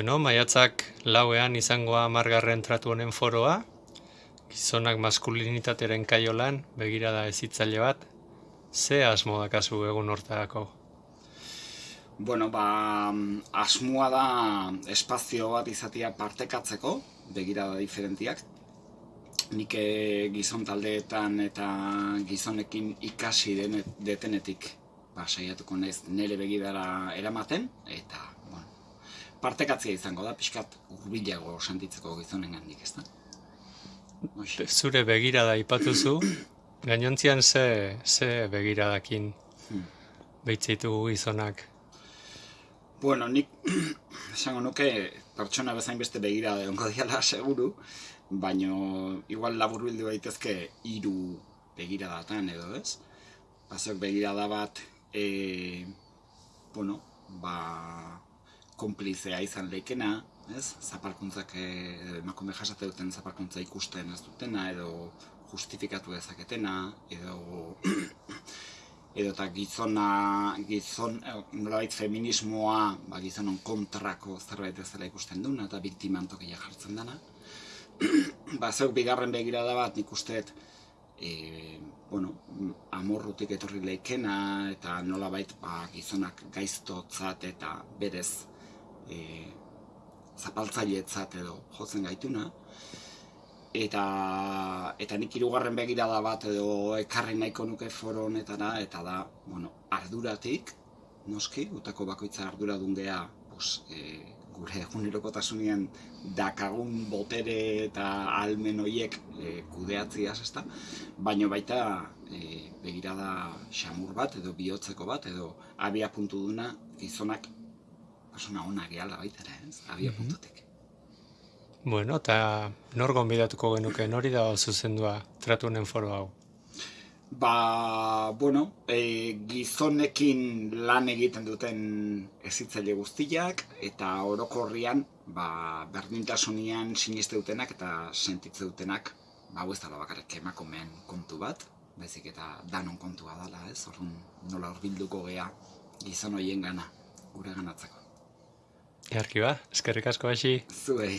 Bueno, maiatzak lauean izangoa margarren tratu honen foroa, gizonak maskulinitateren kaiolan, begirada ezitzaile bat, ze asmo dakazu egun hortarako? Bueno, ba, asmoa da espazio bat izatea partekatzeko, begirada diferentiak. Nik eh, gizon taldeetan eta gizonekin ikasi den, detenetik ba, saiatuko naiz nire begidara eramaten, eta partekatzea izango da, pixkat urbilago sentitzeko gizonen gandik, ez da? Zure begirada ipatuzu, gainontzian ze, ze begiradakin hmm. behitzitugu gizonak? Bueno, nik esango nuke pertsona bezain beste begirada onko diala seguru, baino igual labur bildu daitezke hiru begiradatan edo ez? Pasok begirada bat, e, bueno, ba, konplizea izan leikena, ez? Zapalkuntzak eh, emakume jasate duten zapalkuntza ikusten ez dutena edo justifikatu dezaketena edo edo ta gizona gizon eh, nolabait feminismoa ba gizonon kontrako zerbait ez dela ikusten duna eta biktiman tokia jartzen dana. ba zeuk bigarren begirada bat ikusteet e, bueno, amorrutik etorri leikena eta nolabait ba, gizonak gaiztotzat eta berez e, zapaltzailetzat edo jotzen gaituna eta eta nik hirugarren begirada bat edo ekarri nahiko nuke foro honetara eta da bueno arduratik noski utako bakoitza arduradun gea pues, e, gure egunerokotasunean dakagun botere eta almen hoiek e, kudeatziaz, ezta? Baino baita e, begirada xamur bat edo bihotzeko bat edo abia puntu duna gizonak persona ona gehala baita ere, ez? Abia mm Bueno, eta nor gonbidatuko genuke, nori da zuzendua tratunen foro hau? Ba, bueno, e, gizonekin lan egiten duten ezitzaile guztiak, eta orokorrian, ba, berdintasunian siniste dutenak eta sentitze dutenak, ba, ez dala bakarrik emakumeen kontu bat, bezik eta danon kontua dela, ez? Orrun nola horbilduko gea gizon hoien gana, gure ganatzeko. Jarki ba, eskerrik asko hasi. Zuei.